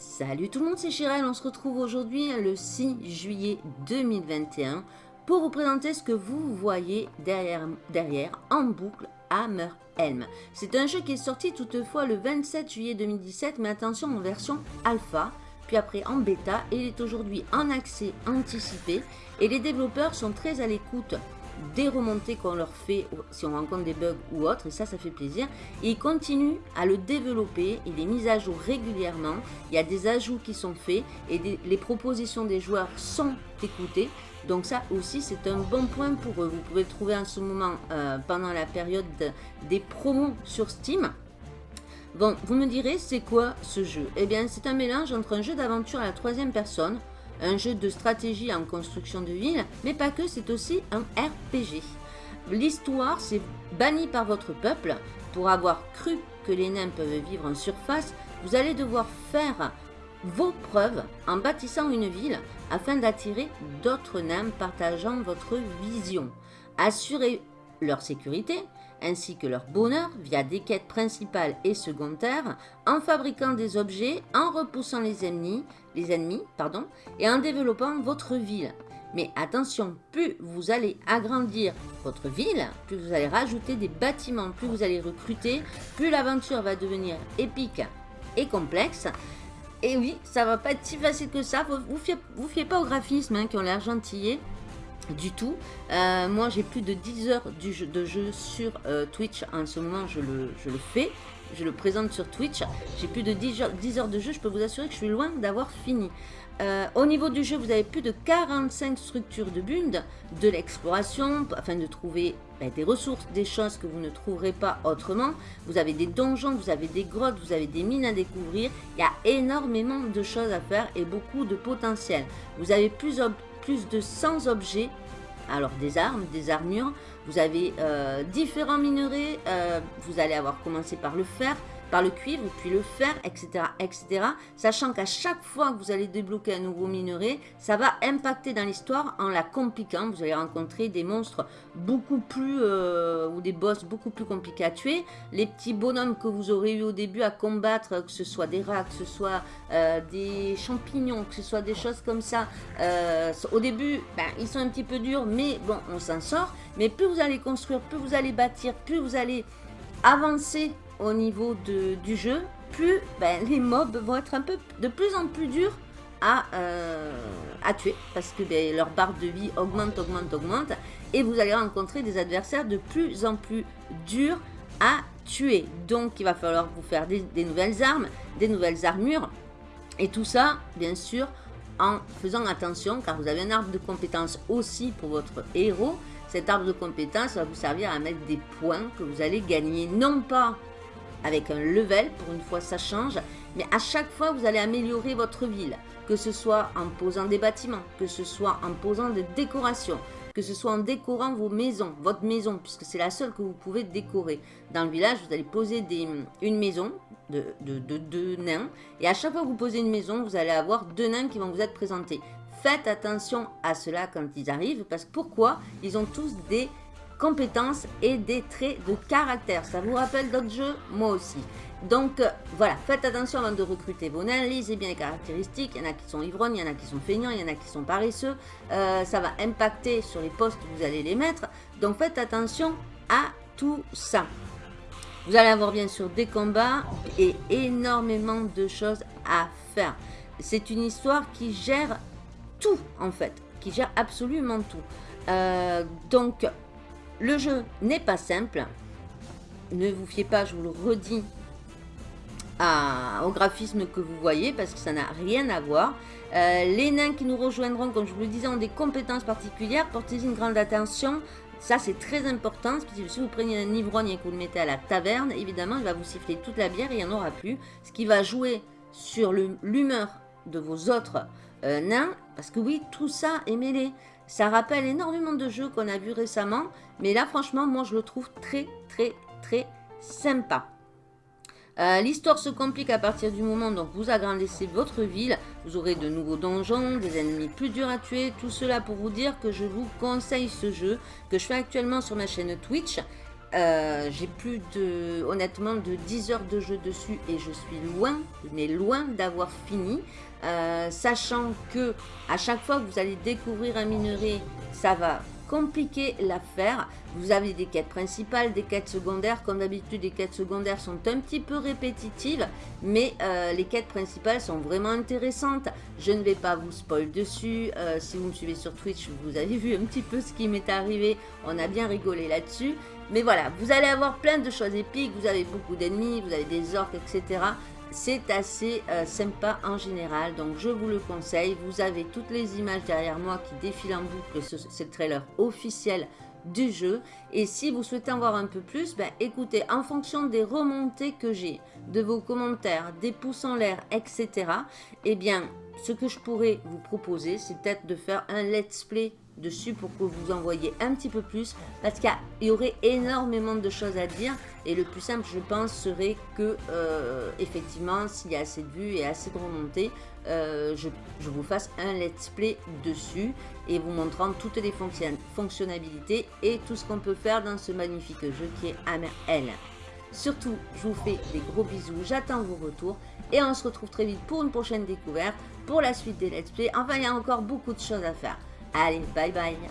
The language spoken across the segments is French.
Salut tout le monde, c'est Chirel. On se retrouve aujourd'hui le 6 juillet 2021 pour vous présenter ce que vous voyez derrière, en boucle Hammer Helm. C'est un jeu qui est sorti toutefois le 27 juillet 2017, mais attention en version alpha, puis après en bêta, il est aujourd'hui en accès anticipé. Et les développeurs sont très à l'écoute des remontées qu'on leur fait si on rencontre des bugs ou autres, et ça, ça fait plaisir. Et ils continuent à le développer, il est mis à jour régulièrement, il y a des ajouts qui sont faits, et les propositions des joueurs sont écoutées. Donc ça aussi, c'est un bon point pour eux. Vous pouvez trouver en ce moment euh, pendant la période des promos sur Steam. Bon, vous me direz, c'est quoi ce jeu? Eh bien, c'est un mélange entre un jeu d'aventure à la troisième personne, un jeu de stratégie en construction de ville, mais pas que, c'est aussi un RPG. L'histoire, c'est banni par votre peuple. Pour avoir cru que les nains peuvent vivre en surface, vous allez devoir faire vos preuves en bâtissant une ville afin d'attirer d'autres nains partageant votre vision. Assurez leur sécurité ainsi que leur bonheur via des quêtes principales et secondaires, en fabriquant des objets, en repoussant les ennemis, les ennemis pardon, et en développant votre ville. Mais attention, plus vous allez agrandir votre ville, plus vous allez rajouter des bâtiments, plus vous allez recruter, plus l'aventure va devenir épique et complexe. Et oui, ça va pas être si facile que ça. Vous vous fiez, pas au graphisme hein, qui ont l'air gentillés du tout. Euh, moi, j'ai plus de 10 heures de jeu sur euh, Twitch. En ce moment, je le, je le, fais. Je le présente sur Twitch. J'ai plus de 10 heures, 10 heures, de jeu. Je peux vous assurer que je suis loin d'avoir fini. Euh, au niveau du jeu, vous avez plus de 45 structures de bund, de l'exploration, afin de trouver ben, des ressources, des choses que vous ne trouverez pas autrement. Vous avez des donjons, vous avez des grottes, vous avez des mines à découvrir. Il y a énormément de choses à faire et beaucoup de potentiel. Vous avez plus, plus de 100 objets alors des armes, des armures, vous avez euh, différents minerais, euh, vous allez avoir commencé par le fer, par le cuivre, puis le fer, etc. etc. Sachant qu'à chaque fois que vous allez débloquer un nouveau minerai, ça va impacter dans l'histoire en la compliquant. Vous allez rencontrer des monstres beaucoup plus, euh, ou des boss beaucoup plus compliqués à tuer. Les petits bonhommes que vous aurez eu au début à combattre, que ce soit des rats, que ce soit euh, des champignons, que ce soit des choses comme ça. Euh, au début, ben, ils sont un petit peu durs, mais bon, on s'en sort. Mais plus vous allez construire, plus vous allez bâtir, plus vous allez avancer au niveau de, du jeu, plus ben, les mobs vont être un peu de plus en plus durs à, euh, à tuer parce que ben, leur barre de vie augmente, augmente, augmente et vous allez rencontrer des adversaires de plus en plus durs à tuer. Donc il va falloir vous faire des, des nouvelles armes, des nouvelles armures et tout ça bien sûr en faisant attention car vous avez un arbre de compétences aussi pour votre héros. Cet arbre de compétences va vous servir à mettre des points que vous allez gagner non pas avec un level, pour une fois ça change, mais à chaque fois vous allez améliorer votre ville, que ce soit en posant des bâtiments, que ce soit en posant des décorations, que ce soit en décorant vos maisons, votre maison, puisque c'est la seule que vous pouvez décorer. Dans le village, vous allez poser une maison de deux de, de nains, et à chaque fois que vous posez une maison, vous allez avoir deux nains qui vont vous être présentés. Faites attention à cela quand ils arrivent, parce que pourquoi? Ils ont tous des compétences et des traits de caractère. Ça vous rappelle d'autres jeux? Moi aussi. Donc euh, voilà, faites attention avant de recruter vos nains, lisez bien les caractéristiques, il y en a qui sont ivrognes, il y en a qui sont feignants, il y en a qui sont paresseux, euh, ça va impacter sur les postes où vous allez les mettre, donc faites attention à tout ça. Vous allez avoir bien sûr des combats et énormément de choses à faire. C'est une histoire qui gère tout en fait, qui gère absolument tout. Euh, donc le jeu n'est pas simple. Ne vous fiez pas, je vous le redis, au graphisme que vous voyez parce que ça n'a rien à voir. Euh, les nains qui nous rejoindront, comme je vous le disais, ont des compétences particulières. Portez-y une grande attention. Ça, c'est très important. Si vous prenez un ivrogne et que vous le mettez à la taverne, évidemment, il va vous siffler toute la bière et il n'y en aura plus. Ce qui va jouer sur l'humeur de vos autres euh, nains. Parce que oui, tout ça est mêlé. Ça rappelle énormément de jeux qu'on a vu récemment. Mais là, franchement, moi, je le trouve très, très, très sympa. Euh, l'histoire se complique à partir du moment où vous agrandissez votre ville. Vous aurez de nouveaux donjons, des ennemis plus durs à tuer. Tout cela pour vous dire que je vous conseille ce jeu que je fais actuellement sur ma chaîne Twitch. Euh, j'ai plus de, honnêtement, de 10 heures de jeu dessus et je suis loin, mais loin d'avoir fini. Euh, sachant que à chaque fois que vous allez découvrir un minerai, ça va compliquer l'affaire. Vous avez des quêtes principales, des quêtes secondaires. Comme d'habitude, les quêtes secondaires sont un petit peu répétitives, mais euh, les quêtes principales sont vraiment intéressantes. Je ne vais pas vous spoil dessus. Euh, si vous me suivez sur Twitch, vous avez vu un petit peu ce qui m'est arrivé. On a bien rigolé là-dessus. Mais voilà, vous allez avoir plein de choses épiques. Vous avez beaucoup d'ennemis, vous avez des orques, etc c'est assez euh, sympa en général, donc je vous le conseille. Vous avez toutes les images derrière moi qui défilent en boucle, c'est le trailer officiel du jeu. Et si vous souhaitez en voir un peu plus, ben, écoutez, en fonction des remontées que j'ai, de vos commentaires, des pouces en l'air, etc., eh bien, ce que je pourrais vous proposer, c'est peut-être de faire un let's play dessus pour que vous en voyez un petit peu plus parce qu'il y, aurait énormément de choses à dire et le plus simple je pense serait que euh, effectivement s'il y a assez de vues et assez de remontées euh, je, vous fasse un let's play dessus et vous montrant toutes les fonctionnalités et tout ce qu'on peut faire dans ce magnifique jeu qui est Hammer. Surtout, je vous fais des gros bisous, j'attends vos retours et on se retrouve très vite pour une prochaine découverte, pour la suite des let's play. Enfin, il y a encore beaucoup de choses à faire. Allez, bye bye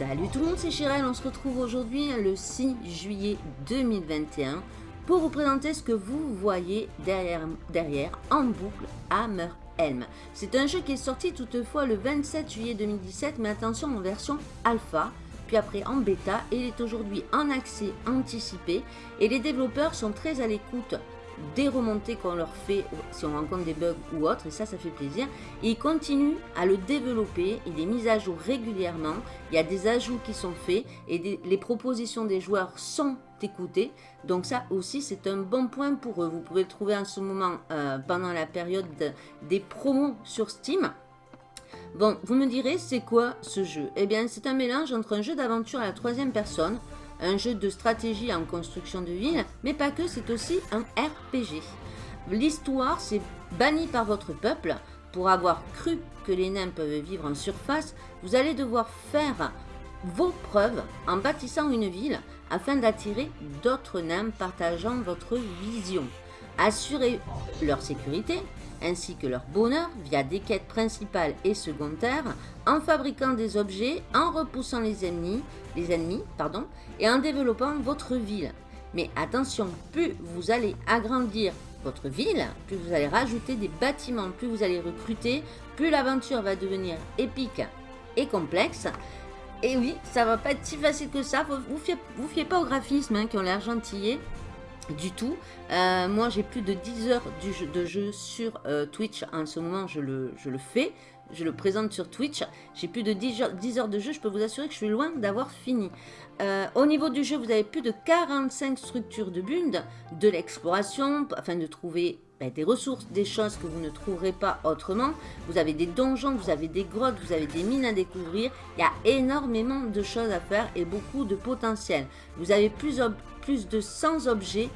Salut tout le monde, c'est Chirel. On se retrouve aujourd'hui le 6 juillet 2021 pour vous présenter ce que vous voyez derrière, en boucle Hammer Helm. C'est un jeu qui est sorti toutefois le 27 juillet 2017, mais attention en version alpha, puis après en bêta, il est aujourd'hui en accès anticipé. Et les développeurs sont très à l'écoute des remontées qu'on leur fait si on rencontre des bugs ou autres, et ça, ça fait plaisir. Et ils continuent à le développer, il est mis à jour régulièrement, il y a des ajouts qui sont faits, et les propositions des joueurs sont écoutées. Donc ça aussi, c'est un bon point pour eux. Vous pouvez le trouver en ce moment euh, pendant la période des promos sur Steam. Bon, vous me direz, c'est quoi ce jeu? Eh bien, c'est un mélange entre un jeu d'aventure à la troisième personne, un jeu de stratégie en construction de ville, mais pas que, c'est aussi un RPG. L'histoire, c'est banni par votre peuple. Pour avoir cru que les nains peuvent vivre en surface, vous allez devoir faire vos preuves en bâtissant une ville afin d'attirer d'autres nains partageant votre vision. Assurez leur sécurité ainsi que leur bonheur via des quêtes principales et secondaires, en fabriquant des objets, en repoussant les ennemis, et en développant votre ville. Mais attention, plus vous allez agrandir votre ville, plus vous allez rajouter des bâtiments, plus vous allez recruter, plus l'aventure va devenir épique et complexe. Et oui, ça va pas être si facile que ça. Vous fiez, fiez pas au graphisme hein, qui ont l'air gentillés du tout. Euh, moi, j'ai plus de 10 heures de jeu sur euh, Twitch. En ce moment, je le, je le fais. Je le présente sur Twitch. J'ai plus de 10 heures, 10 heures, de jeu. Je peux vous assurer que je suis loin d'avoir fini. Euh, au niveau du jeu, vous avez plus de 45 structures de build, de l'exploration, afin de trouver ben, des ressources, des choses que vous ne trouverez pas autrement. Vous avez des donjons, vous avez des grottes, vous avez des mines à découvrir. Il y a énormément de choses à faire et beaucoup de potentiel. Vous avez plus, plus de 100 objets.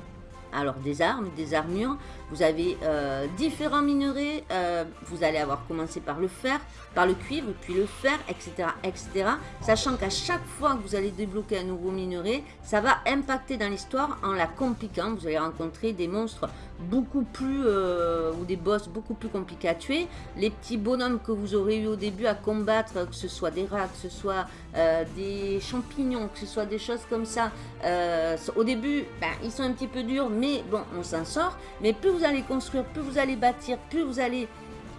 Alors des armes, des armures, vous avez euh, différents minerais, euh, vous allez avoir commencé par le fer, par le cuivre, puis le fer, etc. etc. Sachant qu'à chaque fois que vous allez débloquer un nouveau minerai, ça va impacter dans l'histoire en la compliquant. Vous allez rencontrer des monstres beaucoup plus, euh, ou des boss beaucoup plus compliqués à tuer. Les petits bonhommes que vous aurez eu au début à combattre, que ce soit des rats, que ce soit des champignons, que ce soit des choses comme ça, au début, ben, ils sont un petit peu durs, mais bon, on s'en sort. Mais plus vous allez construire, plus vous allez bâtir, plus vous allez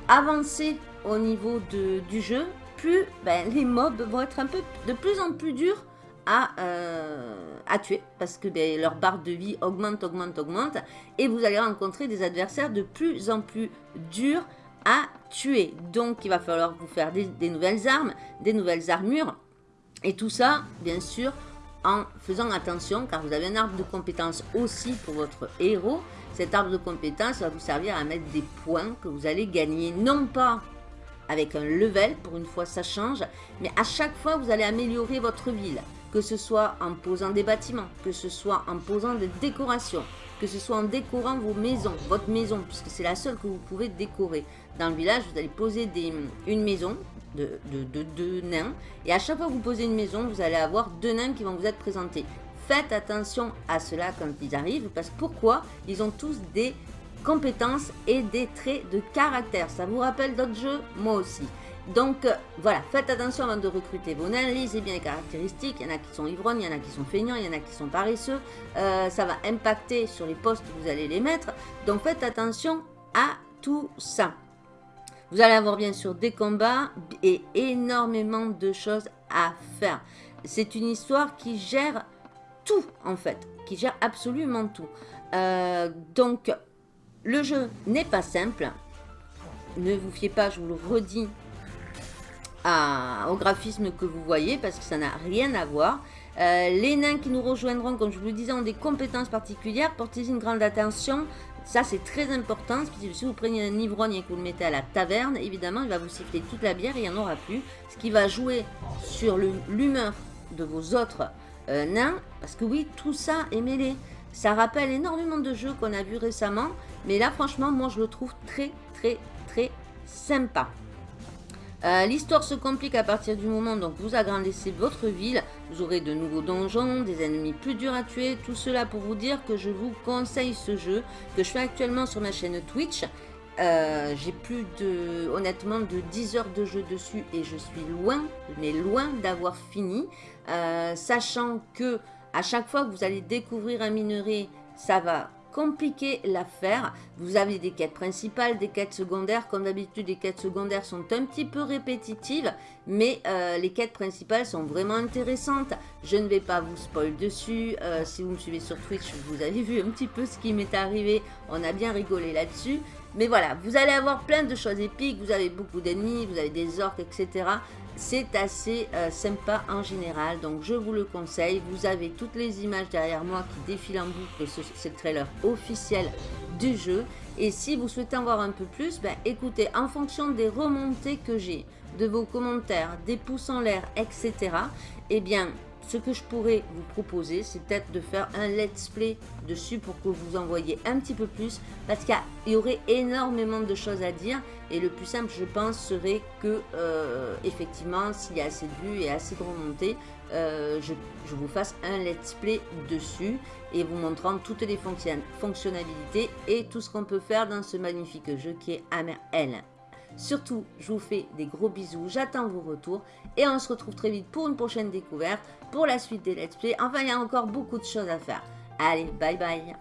avancer au niveau de, du jeu, plus ben, les mobs vont être un peu de plus en plus durs à, euh, à tuer. Parce que ben, leur barre de vie augmente, augmente, augmente. Et vous allez rencontrer des adversaires de plus en plus durs à tuer. Donc il va falloir vous faire des nouvelles armes, des nouvelles armures. Et tout ça, bien sûr, en faisant attention car vous avez un arbre de compétences aussi pour votre héros. Cet arbre de compétences va vous servir à mettre des points que vous allez gagner, non pas avec un level, pour une fois ça change, mais à chaque fois vous allez améliorer votre ville, que ce soit en posant des bâtiments, que ce soit en posant des décorations, que ce soit en décorant vos maisons, votre maison, puisque c'est la seule que vous pouvez décorer. Dans le village, vous allez poser des, une maison de, de, nains, et à chaque fois que vous posez une maison, vous allez avoir deux nains qui vont vous être présentés. Faites attention à cela quand ils arrivent, parce que pourquoi? Ils ont tous des compétences et des traits de caractère. Ça vous rappelle d'autres jeux? Moi aussi. Donc euh, voilà, faites attention avant de recruter vos nains, lisez bien les caractéristiques, il y en a qui sont ivrognes, il y en a qui sont feignants, il y en a qui sont paresseux, euh, ça va impacter sur les postes où vous allez les mettre, donc faites attention à tout ça. Vous allez avoir bien sûr des combats et énormément de choses à faire. C'est une histoire qui gère tout en fait, qui gère absolument tout. Euh, donc le jeu n'est pas simple. Ne vous fiez pas, je vous le redis, au graphisme que vous voyez parce que ça n'a rien à voir. Euh, les nains qui nous rejoindront, comme je vous le disais, ont des compétences particulières. Portez-y une grande attention. Ça, c'est très important. Si vous prenez un ivrogne et que vous le mettez à la taverne, évidemment, il va vous siffler toute la bière et il n'y en aura plus. Ce qui va jouer sur l'humeur de vos autres euh, nains, parce que oui, tout ça est mêlé. Ça rappelle énormément de jeux qu'on a vu récemment, mais là, franchement, moi, je le trouve très, très, très sympa. Euh, l'histoire se complique à partir du moment où vous agrandissez votre ville. Vous aurez de nouveaux donjons, des ennemis plus durs à tuer. Tout cela pour vous dire que je vous conseille ce jeu que je fais actuellement sur ma chaîne Twitch Euh, j'ai plus de, honnêtement, de 10 heures de jeu dessus et je suis loin, mais loin d'avoir fini. Euh, sachant que à chaque fois que vous allez découvrir un minerai, ça va compliquer l'affaire. Vous avez des quêtes principales, des quêtes secondaires. Comme d'habitude, les quêtes secondaires sont un petit peu répétitives, mais euh, les quêtes principales sont vraiment intéressantes. Je ne vais pas vous spoil dessus. Euh, si vous me suivez sur Twitch, vous avez vu un petit peu ce qui m'est arrivé. On a bien rigolé là-dessus. Mais voilà, vous allez avoir plein de choses épiques. Vous avez beaucoup d'ennemis, vous avez des orques, etc. C'est assez euh, sympa en général, donc je vous le conseille. Vous avez toutes les images derrière moi qui défilent en boucle, c'est le trailer officiel du jeu. Et si vous souhaitez en voir un peu plus, ben, écoutez, en fonction des remontées que j'ai, de vos commentaires, des pouces en l'air, etc., eh bien, ce que je pourrais vous proposer, c'est peut-être de faire un let's play dessus pour que vous en voyez un petit peu plus, parce qu'il y aurait énormément de choses à dire, et le plus simple, je pense, serait que, euh, effectivement, s'il y a assez de vues et assez de remontées, euh, je, vous fasse un let's play dessus, et vous montrant toutes les fonctionnalités et tout ce qu'on peut faire dans ce magnifique jeu qui est Hammer L. Surtout, je vous fais des gros bisous, j'attends vos retours et on se retrouve très vite pour une prochaine découverte, pour la suite des let's play. Enfin, il y a encore beaucoup de choses à faire. Allez, bye bye